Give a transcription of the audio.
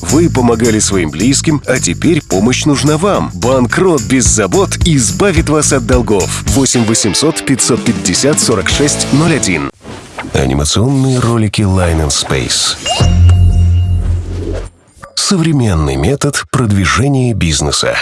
Вы помогали своим близким, а теперь помощь нужна вам. Банкрот без забот избавит вас от долгов. 8 800 550 46 01. Анимационные ролики Line and Space. Современный метод продвижения бизнеса.